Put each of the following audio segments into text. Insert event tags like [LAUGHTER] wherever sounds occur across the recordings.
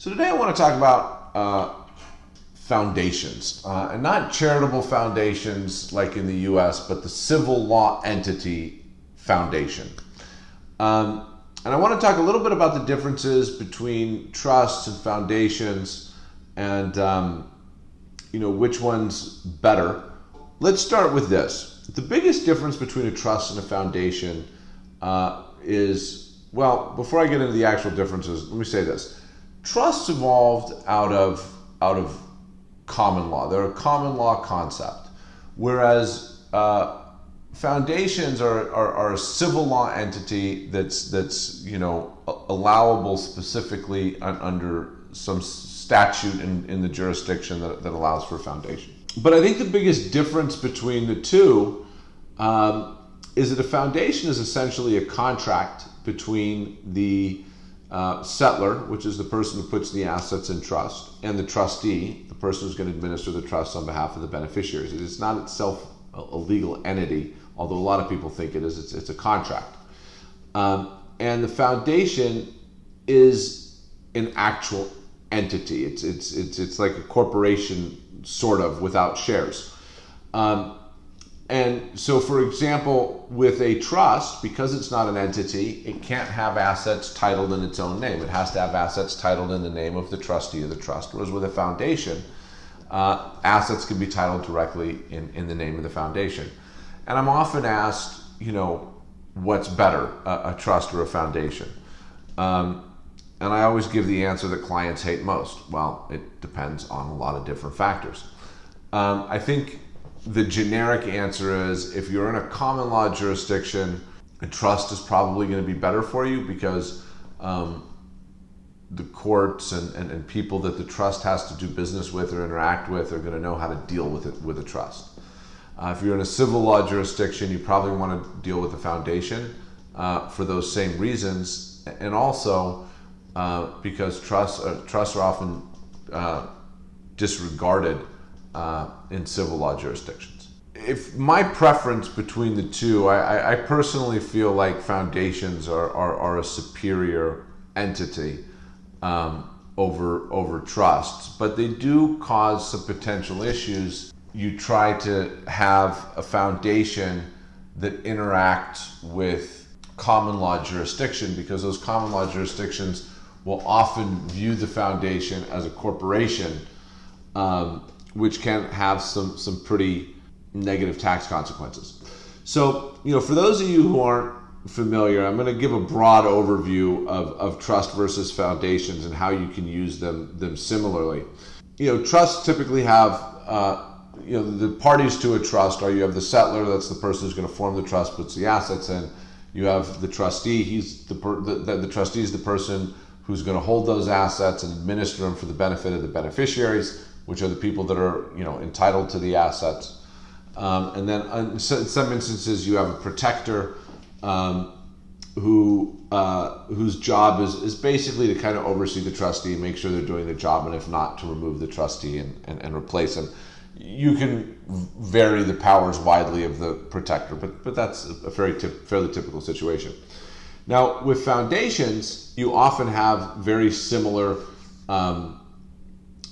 So today I want to talk about uh, foundations, uh, and not charitable foundations like in the U.S., but the civil law entity foundation. Um, and I want to talk a little bit about the differences between trusts and foundations, and um, you know which one's better. Let's start with this. The biggest difference between a trust and a foundation uh, is well. Before I get into the actual differences, let me say this trusts evolved out of out of common law. They're a common law concept, whereas uh, foundations are, are, are, a civil law entity that's that's you know allowable specifically under some statute in, in the jurisdiction that, that allows for a foundation. But I think the biggest difference between the two um, is that a foundation is essentially a contract between the uh, settlor, which is the person who puts the assets in trust, and the trustee, the person who's going to administer the trust on behalf of the beneficiaries. It is not itself a, a legal entity, although a lot of people think it is. It's, it's a contract. Um, and the foundation is an actual entity. It's, it's, it's, it's like a corporation, sort of, without shares. Um, and so, for example, with a trust, because it's not an entity, it can't have assets titled in its own name. It has to have assets titled in the name of the trustee of the trust. Whereas with a foundation, uh, assets can be titled directly in, in the name of the foundation. And I'm often asked, you know, what's better, a, a trust or a foundation? Um, and I always give the answer that clients hate most. Well, it depends on a lot of different factors. Um, I think the generic answer is if you're in a common law jurisdiction, a trust is probably going to be better for you because um, the courts and, and, and, people that the trust has to do business with or interact with are going to know how to deal with it with a trust. Uh, if you're in a civil law jurisdiction, you probably want to deal with the foundation uh, for those same reasons, and also uh, because trusts trusts are often uh, disregarded uh, in civil law jurisdictions. If my preference between the two, I, I personally feel like foundations are, are, are a superior entity um, over, over trusts, but they do cause some potential issues. You try to have a foundation that interacts with common law jurisdiction because those common law jurisdictions will often view the foundation as a corporation um, which can have some some pretty negative tax consequences. So, you know, for those of you who aren't familiar, I'm going to give a broad overview of, of trust versus foundations and how you can use them them similarly. You know, trusts typically have uh, you know the parties to a trust are you have the settlor, that's the person who's going to form the trust, puts the assets in. You have the trustee, he's the, per, the, the, the trustee is the person who's going to hold those assets and administer them for the benefit of the beneficiaries which are the people that are you know entitled to the assets. Um, and then in some instances, you have a protector um, who uh, whose job is, is basically to kind of oversee the trustee make sure they're doing the job, and if not, to remove the trustee and, and, and replace him. You can vary the powers widely of the protector, but, but that's a very tip, fairly typical situation. Now, with foundations, you often have very similar um,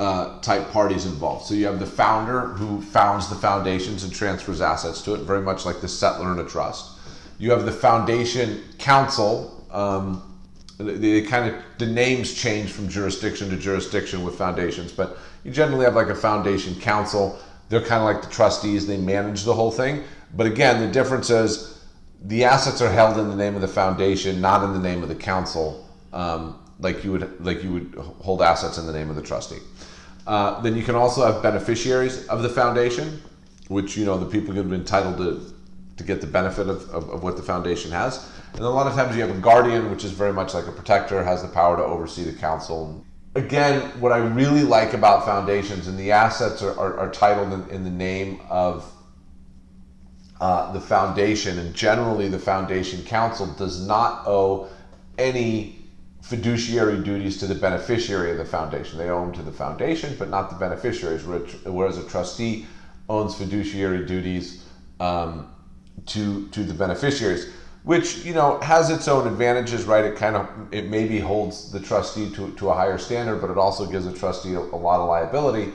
uh, type parties involved. So you have the founder who founds the foundations and transfers assets to it, very much like the settlor in a trust. You have the foundation council. Um, the, the, kind of the names change from jurisdiction to jurisdiction with foundations, but you generally have like a foundation council. They're kind of like the trustees; they manage the whole thing. But again, the difference is the assets are held in the name of the foundation, not in the name of the council, um, like you would like you would hold assets in the name of the trustee. Uh, then you can also have beneficiaries of the foundation, which you know the people can be entitled to to get the benefit of, of, of, what the foundation has. And a lot of times you have a guardian, which is very much like a protector, has the power to oversee the council. Again, what I really like about foundations and the assets are, are, are titled in, in, the name of uh, the foundation, and generally the foundation council does not owe any fiduciary duties to the beneficiary of the foundation. They owe them to the foundation, but not the beneficiaries, whereas a trustee owns fiduciary duties um, to, to the beneficiaries. which you know has its own advantages, right? It kind of it maybe holds the trustee to, to a higher standard, but it also gives a trustee a, a lot of liability.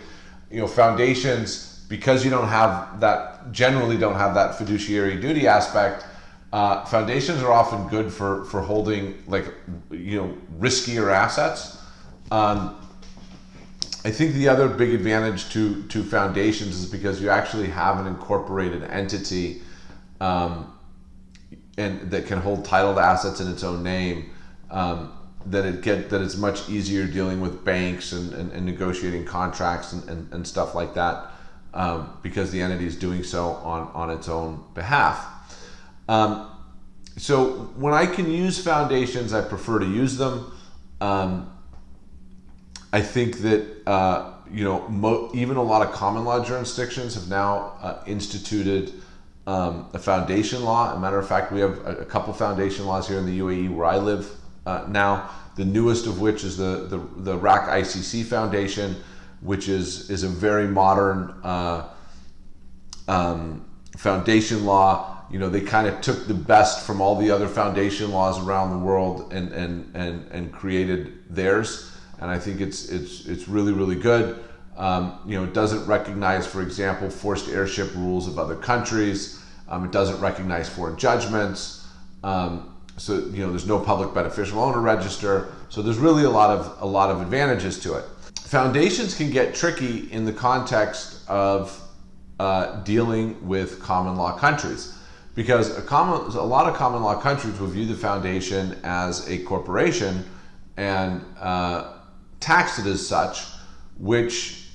You know, foundations because you don't have that generally don't have that fiduciary duty aspect. Uh, foundations are often good for for holding like you know riskier assets. Um, I think the other big advantage to to foundations is because you actually have an incorporated entity. Um, and that can hold title to assets in its own name, um, that it get that it's much easier dealing with banks and, and, and negotiating contracts and, and, and, stuff like that um, because the entity is doing so on, on its own behalf. Um, so when I can use foundations, I prefer to use them. Um, I think that uh, you know even a lot of common law jurisdictions have now uh, instituted um, a foundation law. As a matter of fact, we have a, a, couple foundation laws here in the UAE where I live uh, now. The newest of which is the the, the RAK ICC Foundation, which is is a very modern uh, um, foundation law. You know, they kind of took the best from all the other foundation laws around the world and and and and created theirs. And I think it's it's it's really really good. Um, you know, it doesn't recognize, for example, forced heirship rules of other countries. Um, it doesn't recognize foreign judgments. Um, so you know, there's no public beneficial owner register. So there's really a lot of a lot of advantages to it. Foundations can get tricky in the context of uh, dealing with common law countries because a common a lot of common law countries will view the foundation as a corporation and uh, tax it as such, which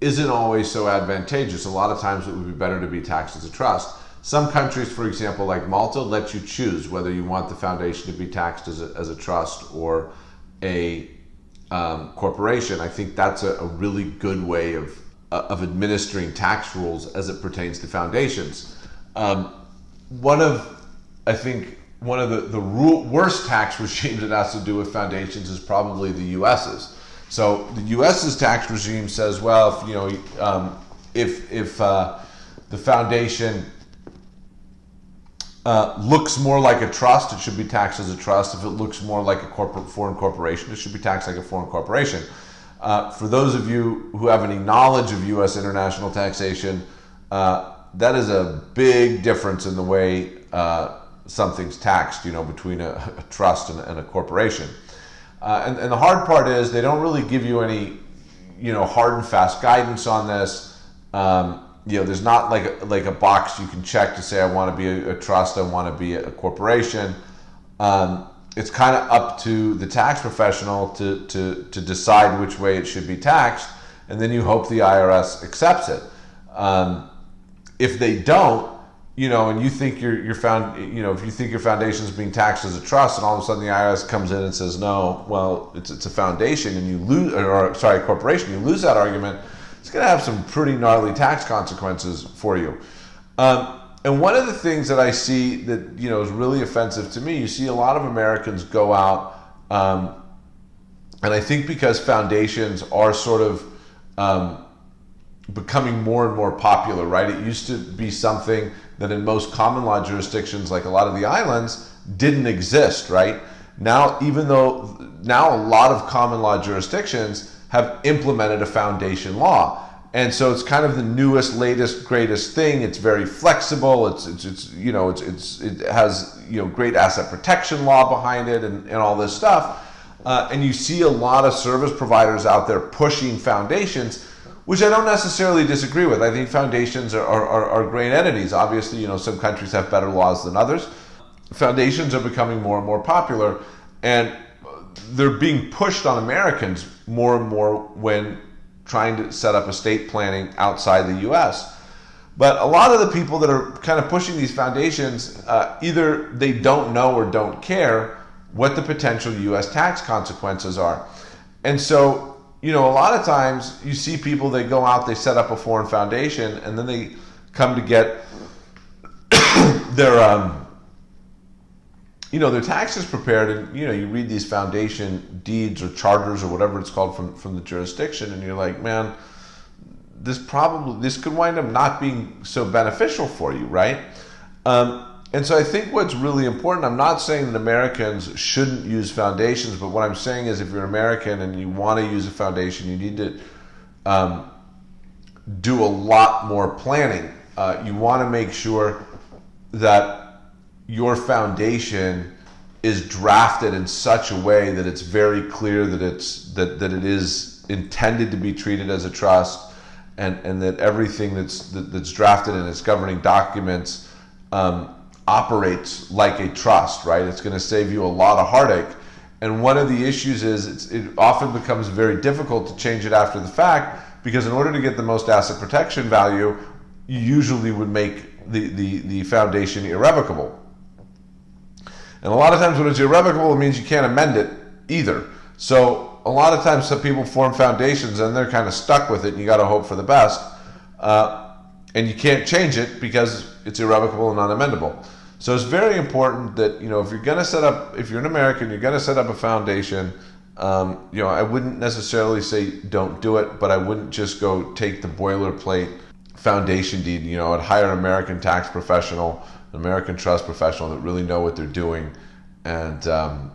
isn't always so advantageous. A lot of times it would be better to be taxed as a trust. Some countries, for example, like Malta, let you choose whether you want the foundation to be taxed as a, as a trust or a um, corporation. I think that's a, a, really good way of, uh, of administering tax rules as it pertains to foundations. Um, one of, I think, one of the, the worst tax [LAUGHS] regimes that has to do with foundations is probably the US's. So the U.S.'s tax regime says, well, if you know, um, if if uh, the foundation uh, looks more like a trust, it should be taxed as a trust. If it looks more like a corporate foreign corporation, it should be taxed like a foreign corporation. Uh, for those of you who have any knowledge of U.S. international taxation, uh, that is a big difference in the way uh, something's taxed. You know, between a, [LAUGHS] a trust and, and a corporation. Uh, and, and the hard part is they don't really give you any, you know, hard and fast guidance on this. Um, you know, there's not like a, like a box you can check to say I want to be a, a trust, I want to be a, corporation. Um, it's kind of up to the tax professional to, to, to decide which way it should be taxed, and then you hope the IRS accepts it. Um, if they don't, you know, and you think your your found, you know, if you think your foundation is being taxed as a trust, and all of a sudden the IRS comes in and says, no, well, it's it's a foundation, and you lose, or sorry, corporation, you lose that argument, it's going to have some pretty gnarly tax consequences for you. Um, and one of the things that I see that you know is really offensive to me, you see a lot of Americans go out, um, and I think because foundations are sort of um, becoming more and more popular, right? It used to be something that in most common law jurisdictions, like a lot of the islands, didn't exist, right? Now, even though now a lot of common law jurisdictions have implemented a foundation law. And so it's kind of the newest, latest, greatest thing. It's very flexible. It's, it's, it's you know, it's, it's, it has, you know, great asset protection law behind it and, and all this stuff. Uh, and you see a lot of service providers out there pushing foundations which I don't necessarily disagree with. I think foundations are, are, are, great entities. Obviously, you know, some countries have better laws than others. Foundations are becoming more and more popular, and they're being pushed on Americans more and more when trying to set up estate planning outside the U.S. But a lot of the people that are kind of pushing these foundations, uh, either they don't know or don't care what the potential U.S. tax consequences are. And so you know, a lot of times you see people, they go out, they set up a foreign foundation, and then they come to get [COUGHS] their, um, you know, their taxes prepared. And, you know, you read these foundation deeds or charters or whatever it's called from, from the jurisdiction, and you're like, man, this probably, this could wind up not being so beneficial for you, right? Um, And so I think what's really important, I'm not saying that Americans shouldn't use foundations, but what I'm saying is if you're American and you want to use a foundation, you need to um, do a lot more planning. Uh, you want to make sure that your foundation is drafted in such a way that it's very clear that it's that, that it is intended to be treated as a trust and, and that everything that's that, that's drafted in its governing documents um, operates like a trust, right? It's going to save you a lot of heartache. And one of the issues is it often becomes very difficult to change it after the fact because in order to get the most asset protection value, you usually would make the, the, the foundation irrevocable. And a lot of times when it's irrevocable, it means you can't amend it either. So a lot of times some people form foundations and they're kind of stuck with it and you got to hope for the best. Uh, and you can't change it because it's irrevocable and unamendable. So it's very important that you know if you're going to set up, if you're an American, you're going to set up a foundation. Um, you know, I wouldn't necessarily say don't do it, but I wouldn't just go take the boilerplate foundation deed. You know, I'd hire an American tax professional, an American trust professional that really know what they're doing, and um,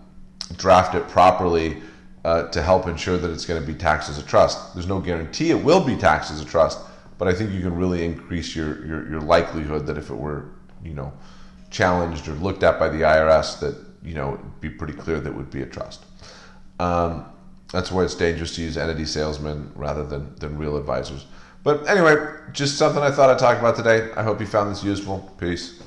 draft it properly uh, to help ensure that it's going to be taxed as a trust. There's no guarantee it will be taxed as a trust, but I think you can really increase your, your, your likelihood that if it were, you know, challenged or looked at by the IRS that you know be pretty clear that would be a trust. Um, that's why it's dangerous to use entity salesmen rather than, than real advisors. But anyway, just something I thought I'd talk about today. I hope you found this useful. Peace.